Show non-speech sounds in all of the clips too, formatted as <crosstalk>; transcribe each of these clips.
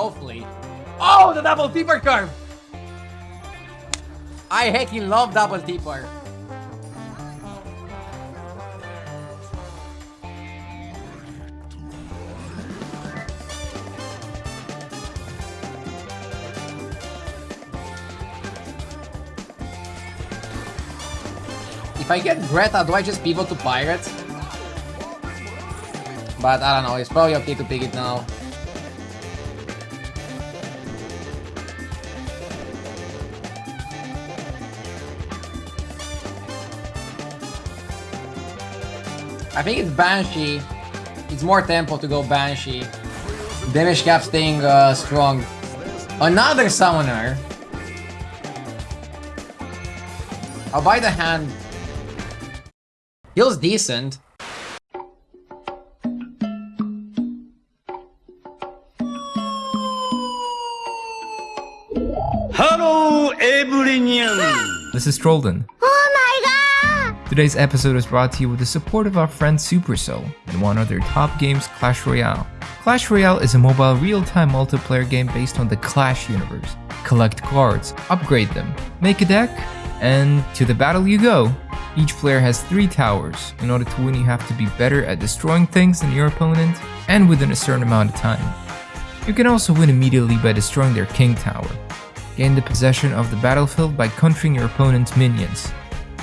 hopefully. Oh, the double T-bar curve! I heckin' love double T-bar. If I get Greta, do I just pivot to Pirate? But I don't know, it's probably okay to pick it now. I think it's Banshee. It's more tempo to go Banshee. Damage cap staying uh, strong. Another Summoner. I'll buy the hand. Feels decent. Hello, everyone! This is Trolden. Today's episode is brought to you with the support of our friend Supercell and one of their top games, Clash Royale. Clash Royale is a mobile real-time multiplayer game based on the Clash universe. Collect cards, upgrade them, make a deck, and to the battle you go. Each player has 3 towers. In order to win you have to be better at destroying things than your opponent, and within a certain amount of time. You can also win immediately by destroying their king tower. Gain the possession of the battlefield by countering your opponent's minions.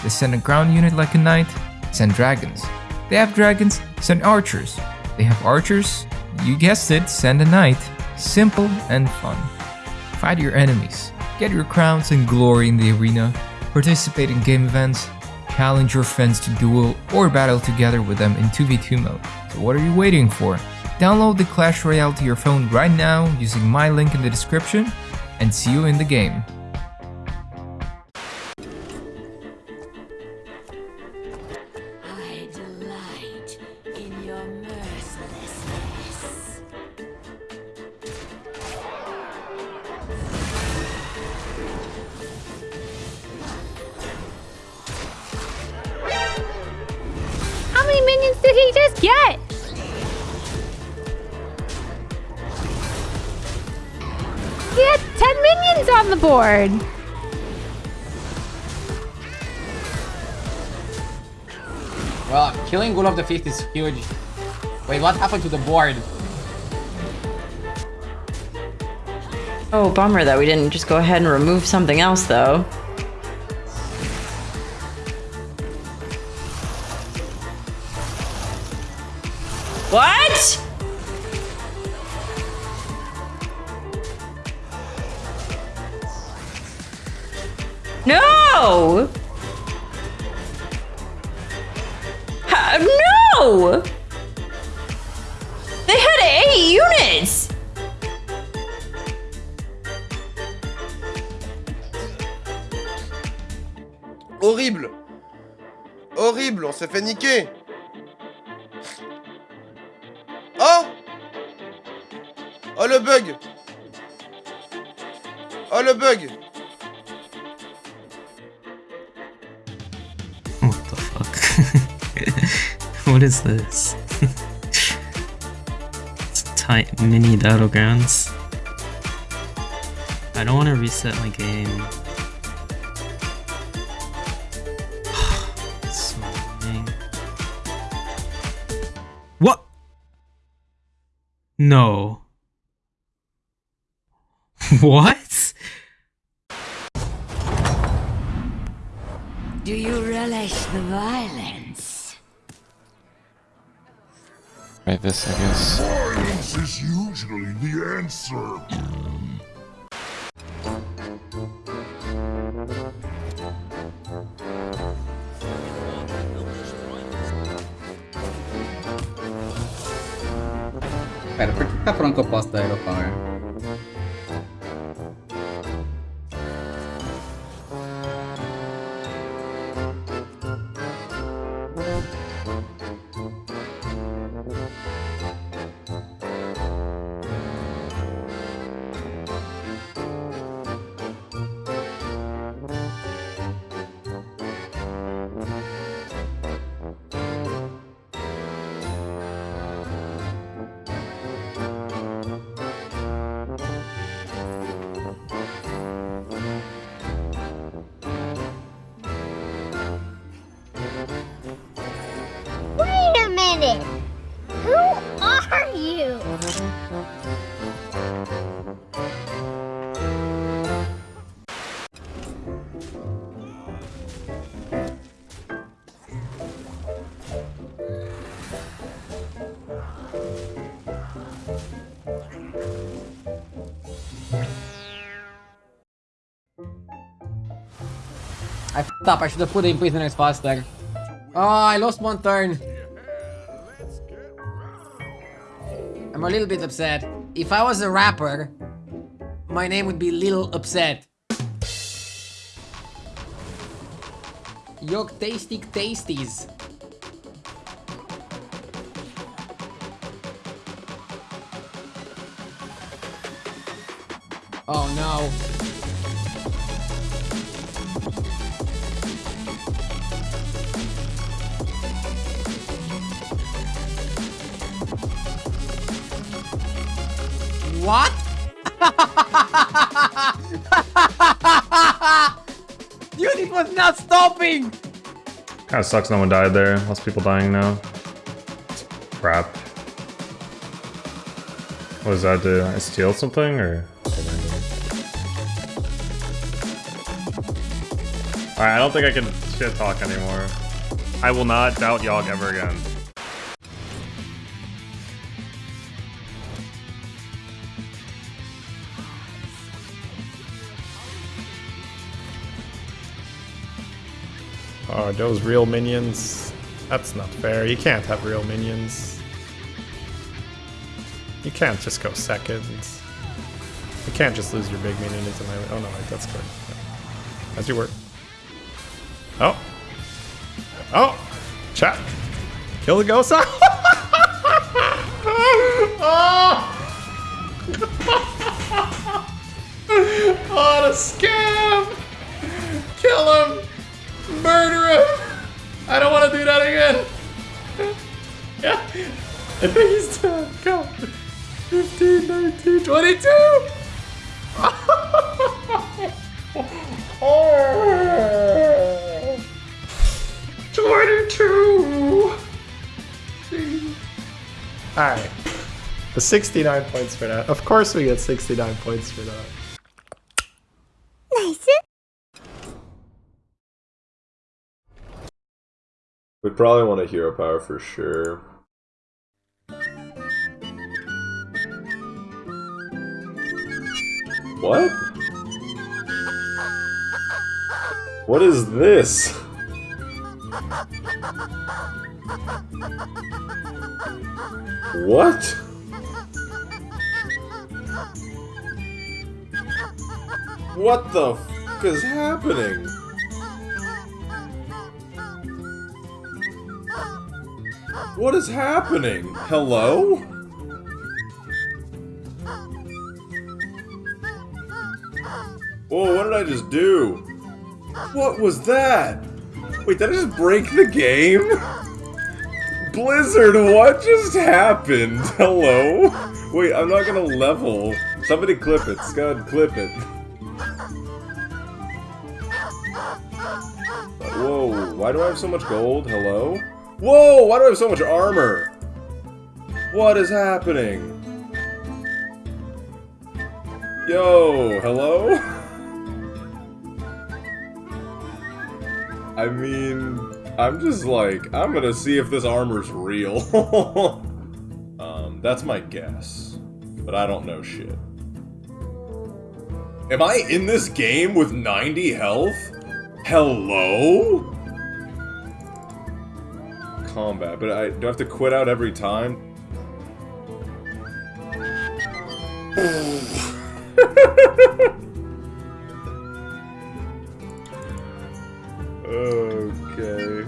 They send a ground unit like a knight, send dragons. They have dragons, send archers. They have archers, you guessed it, send a knight. Simple and fun. Fight your enemies, get your crowns and glory in the arena, participate in game events, challenge your friends to duel or battle together with them in 2v2 mode. So what are you waiting for? Download the Clash Royale to your phone right now using my link in the description and see you in the game. He just get? He had 10 minions on the board. Well, killing Ghoul of the Fifth is huge. Wait, what happened to the board? Oh, bummer that we didn't just go ahead and remove something else, though. No! Horrible! Horrible, on s'est fait niquer! Oh! Oh le bug! Oh le bug what is this? <laughs> it's tight mini battlegrounds. I don't want to reset my game. <sighs> What? No. <laughs> what? Do you relish the violence? Try this, I guess. Violence is usually the answer. I f***ed up. I should have put in prisoners faster. Oh, I lost one turn. I'm a little bit upset. If I was a rapper, my name would be Little Upset. York Tasty Tasties. Oh no. What? <laughs> Dude, it was not stopping! Kinda sucks no one died there. Lots of people dying now. Crap. What does that do? I steal something or? Alright, I don't think I can shit talk anymore. I will not doubt Yogg ever again. Oh, those real minions? That's not fair. You can't have real minions. You can't just go second. You can't just lose your big minion into my... Oh no, that's good. As you work. Oh! Oh! Chat! Kill the ghost! oh! <laughs> oh, <laughs> the scam! 22! oh! <laughs> 22! Alright. The 69 points for that. Of course we get 69 points for that. Nice. We probably want a hero power for sure. What? What is this? What? What the f is happening? What is happening? Hello? Whoa, what did I just do? What was that? Wait, did I just break the game? Blizzard, what just happened? <laughs> Hello? Wait, I'm not gonna level. Somebody clip it. Scud, clip it. Whoa, why do I have so much gold? Hello? Whoa, why do I have so much armor? What is happening? Yo, hello? <laughs> I mean, I'm just like, I'm gonna see if this armor's real. <laughs> um, that's my guess. But I don't know shit. Am I in this game with 90 health? Hello? Combat, but I do I have to quit out every time? <laughs> okay.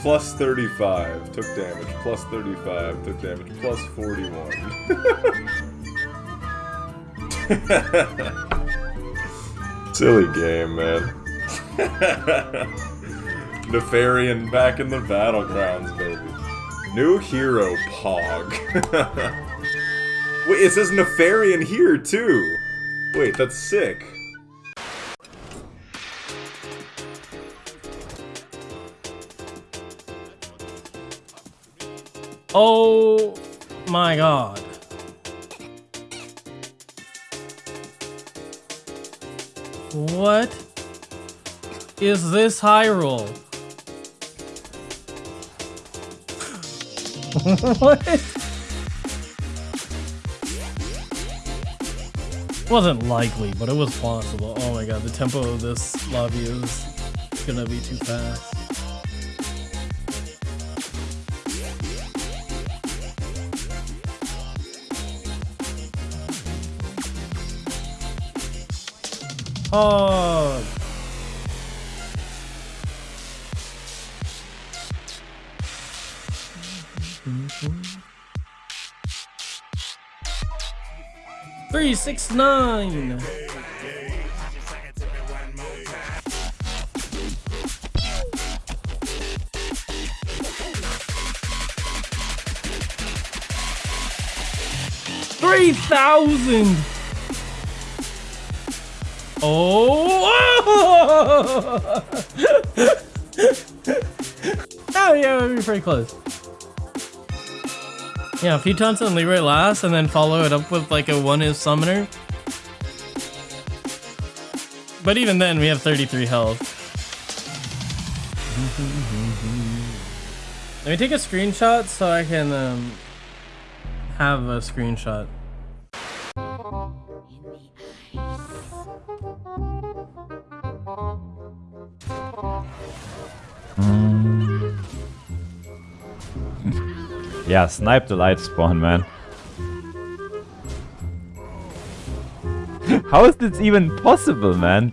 Plus 35, took damage. Plus 35, took damage. Plus 41. <laughs> Silly game, man. <laughs> Nefarian back in the battlegrounds, baby. New hero, Pog. <laughs> Wait, it says Nefarian here, too! Wait, that's sick. Oh my god. What is this Hyrule? <laughs> what? Wasn't likely, but it was possible. Oh my god, the tempo of this lobby is gonna be too fast. Oh. Three, six, nine. Three thousand. Oh! <laughs> oh yeah, we're pretty close. Yeah, Pitons and Leeroy last, and then follow it up with like a one is summoner. But even then, we have 33 health. Let me take a screenshot so I can um, have a screenshot. Yeah, snipe the light spawn, man. How is this even possible, man?